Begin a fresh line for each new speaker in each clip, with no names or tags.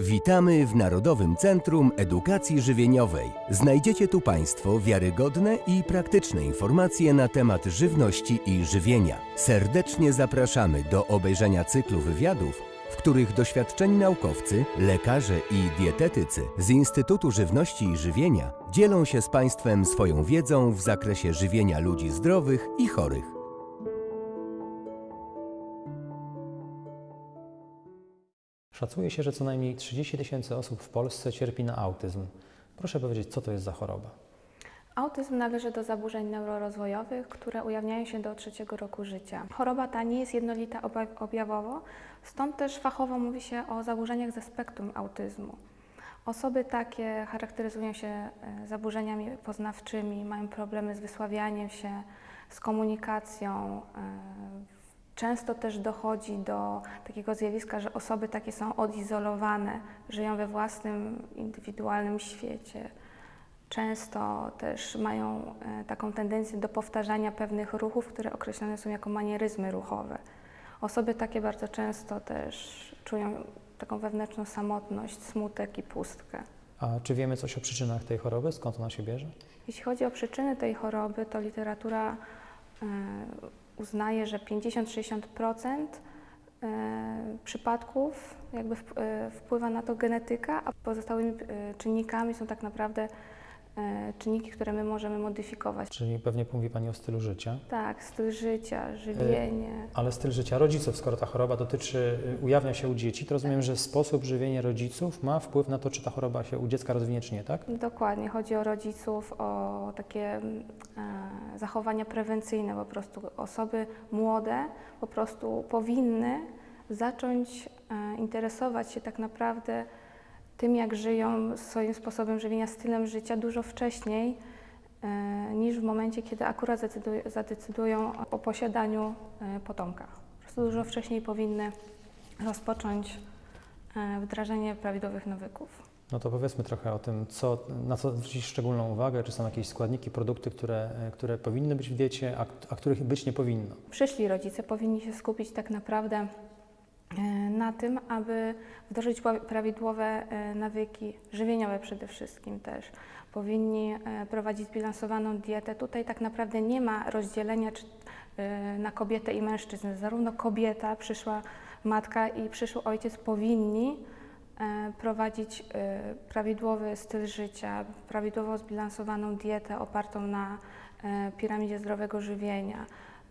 Witamy w Narodowym Centrum Edukacji Żywieniowej. Znajdziecie tu Państwo wiarygodne i praktyczne informacje na temat żywności i żywienia. Serdecznie zapraszamy do obejrzenia cyklu wywiadów, w których doświadczeni naukowcy, lekarze i dietetycy z Instytutu Żywności i Żywienia dzielą się z Państwem swoją wiedzą w zakresie żywienia ludzi zdrowych i chorych.
Szacuje się, że co najmniej 30 tysięcy osób w Polsce cierpi na autyzm. Proszę powiedzieć, co to jest za choroba?
Autyzm należy do zaburzeń neurorozwojowych, które ujawniają się do trzeciego roku życia. Choroba ta nie jest jednolita objawowo, stąd też fachowo mówi się o zaburzeniach ze spektrum autyzmu. Osoby takie charakteryzują się e, zaburzeniami poznawczymi, mają problemy z wysławianiem się, z komunikacją. Często też dochodzi do takiego zjawiska, że osoby takie są odizolowane, żyją we własnym, indywidualnym świecie. Często też mają e, taką tendencję do powtarzania pewnych ruchów, które określane są jako manieryzmy ruchowe. Osoby takie bardzo często też czują taką wewnętrzną samotność, smutek i pustkę.
A czy wiemy coś o przyczynach tej choroby? Skąd ona się bierze?
Jeśli chodzi o przyczyny tej choroby, to literatura e, uznaje, że 50-60% e, przypadków jakby e, wpływa na to genetyka, a pozostałymi e, czynnikami są tak naprawdę czynniki, które my możemy modyfikować.
Czyli pewnie mówi Pani o stylu życia.
Tak, styl życia, żywienie.
Ale styl życia rodziców, skoro ta choroba dotyczy, y, ujawnia się u dzieci, to rozumiem, że sposób żywienia rodziców ma wpływ na to, czy ta choroba się u dziecka rozwinie, czy nie, tak?
Dokładnie, chodzi o rodziców, o takie mm, e, zachowania prewencyjne. Po prostu osoby młode po prostu powinny zacząć e, interesować się tak naprawdę tym, jak żyją, swoim sposobem żywienia, stylem życia dużo wcześniej e, niż w momencie, kiedy akurat zadecyduj- zadecydują o posiadaniu e, potomka. Po prostu dużo wcześniej powinny rozpocząć e, wdrażanie prawidłowych nawyków.
No to powiedzmy trochę o tym, co, na co zwrócić szczególną uwagę, czy są jakieś składniki, produkty, które, które powinny być w diecie, a, a których być nie powinno.
przyszli rodzice powinni się skupić tak naprawdę na tym, aby wdrożyć prawidłowe e, nawyki żywieniowe przede wszystkim też. Powinni e, prowadzić zbilansowaną dietę. Tutaj tak naprawdę nie ma rozdzielenia e, na kobietę i mężczyznę. Zarówno kobieta, przyszła matka i przyszły ojciec powinni prowadzić prawidłowy styl życia, prawidłowo zbilansowaną dietę opartą na piramidzie zdrowego żywienia.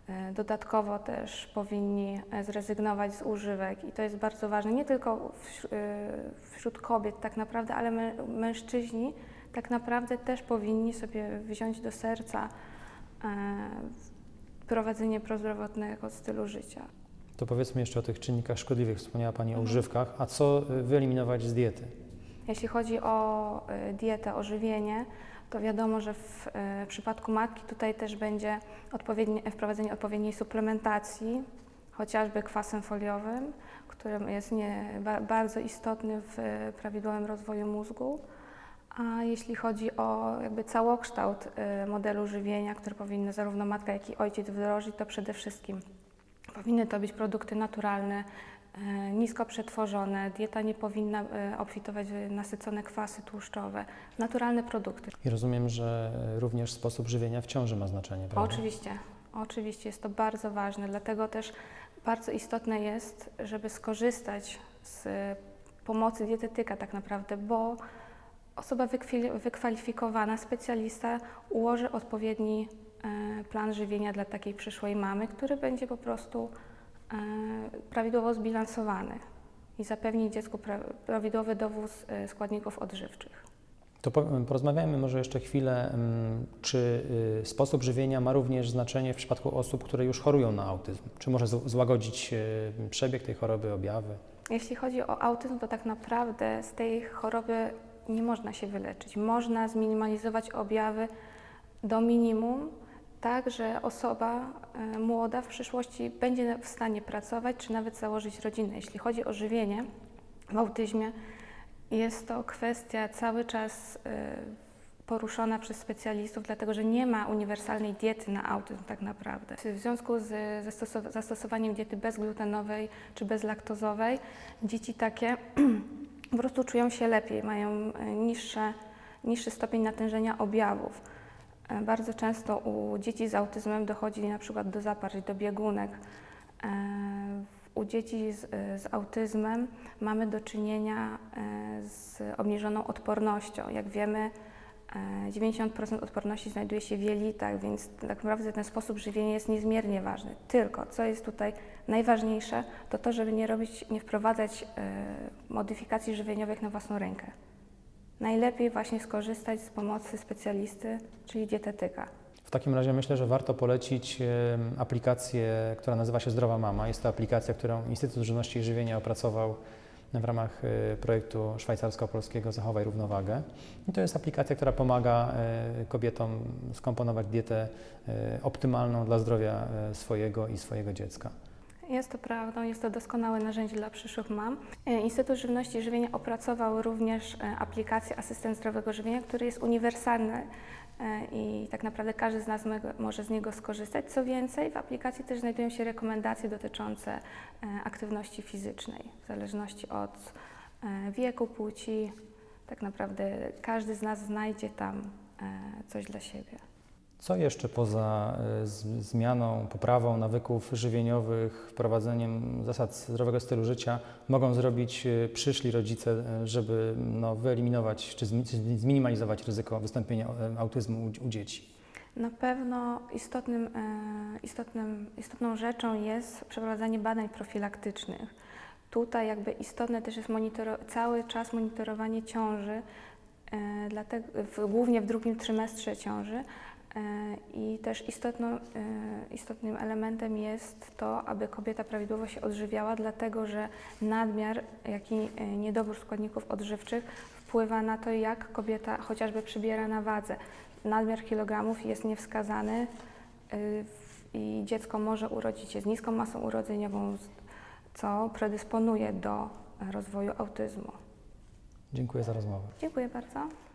E, Dodatkowo też powinni e, zrezygnować z używek i to jest bardzo ważne, nie tylko wśród, wśród kobiet tak naprawdę, ale mę- mężczyźni tak naprawdę też powinni sobie wziąć do serca e, prowadzenie prozdrowotnego stylu życia.
To powiedzmy jeszcze o tych czynnikach szkodliwych. Wspomniała Pani o używkach. A co wyeliminować z diety?
Jeśli chodzi o e, dietę, o żywienie, to wiadomo, że w e, przypadku matki tutaj też będzie odpowiednie, wprowadzenie odpowiedniej suplementacji, chociażby kwasem foliowym, który jest nie, ba, bardzo istotny w e, prawidłowym rozwoju mózgu. A jeśli chodzi o jakby całokształt modelu żywienia, który powinny zarówno matka, jak i ojciec wdrożyć, to przede wszystkim powinny to być produkty naturalne, nisko przetworzone. Dieta nie powinna e, obfitować w nasycone kwasy tłuszczowe. Naturalne produkty.
I rozumiem, że również sposób żywienia w ciąży ma znaczenie, prawda?
Oczywiście, oczywiście jest to bardzo ważne, dlatego też bardzo istotne jest, żeby skorzystać z e, pomocy dietetyka tak naprawdę, bo osoba wykwalifikowana, specjalista ułoży odpowiedni e, plan żywienia dla takiej przyszłej mamy, który będzie po prostu e, prawidłowo zbilansowany i zapewni dziecku pra- prawidłowy dowóz e, składników odżywczych.
To po, porozmawiajmy może jeszcze chwilę, mm, czy y, sposób żywienia ma również znaczenie w przypadku osób, które już chorują na autyzm? Czy może złagodzić y, przebieg tej choroby, objawy?
Jeśli chodzi o autyzm, to tak naprawdę z tej choroby nie można się wyleczyć. Można zminimalizować objawy do minimum, tak że osoba e, młoda w przyszłości będzie w stanie pracować czy nawet założyć rodzinę. Jeśli chodzi o żywienie w autyzmie, jest to kwestia cały czas e, poruszona przez specjalistów, dlatego że nie ma uniwersalnej diety na autyzm tak naprawdę. W związku z zastosow- zastosowaniem diety bezglutenowej czy bezlaktozowej, dzieci takie po prostu czują się lepiej, mają e, niższe, niższy stopień natężenia objawów. E, Bardzo często u dzieci z autyzmem dochodzi na przykład do zaparć, do biegunek. E, U dzieci z, z autyzmem mamy do czynienia e, z obniżoną odpornością. Jak wiemy, e, 90% odporności znajduje się w jelitach, więc tak naprawdę ten sposób żywienia jest niezmiernie ważny. Tylko, co jest tutaj najważniejsze, to to, żeby nie robić, nie wprowadzać modyfikacji żywieniowych na własną rękę. Najlepiej właśnie skorzystać z pomocy specjalisty, czyli dietetyka.
W takim razie myślę, że warto polecić aplikację, która nazywa się Zdrowa Mama. Jest to aplikacja, którą Instytut Żywności i Żywienia opracował w ramach e, projektu szwajcarsko-polskiego Zachowaj Równowagę. I to jest aplikacja, która pomaga e, kobietom skomponować dietę e, optymalną dla zdrowia e, swojego i swojego dziecka.
Jest to prawdą, jest to doskonałe narzędzie dla przyszłych mam. E, Instytut Żywności i Żywienia opracował również e, aplikację Asystent Zdrowego Żywienia, który jest uniwersalny e, i tak naprawdę każdy z nas może z niego skorzystać. Co więcej, w aplikacji też znajdują się rekomendacje dotyczące aktywności fizycznej, w zależności od wieku, płci. Tak naprawdę każdy z nas znajdzie tam coś dla siebie.
Co jeszcze poza e, zmianą, poprawą nawyków żywieniowych, wprowadzeniem zasad zdrowego stylu życia mogą zrobić e, przyszli rodzice, e, żeby no, wyeliminować czy zmi- czy zminimalizować ryzyko wystąpienia autyzmu u, dzieci?
Na pewno istotnym, istotnym, istotną rzeczą jest przeprowadzanie badań profilaktycznych. Tutaj jakby istotne też jest cały czas monitorowanie ciąży, dlatego, w, głównie w drugim trymestrze ciąży. E, I też istotną, e, istotnym elementem jest to, aby kobieta prawidłowo się odżywiała, dlatego że nadmiar, jak i e, niedobór składników odżywczych wpływa na to, jak kobieta chociażby przybiera na wadze nadmiar kilogramów jest niewskazany i dziecko może urodzić się z niską masą urodzeniową, co predysponuje do rozwoju autyzmu.
Dziękuję za rozmowę.
Dziękuję bardzo.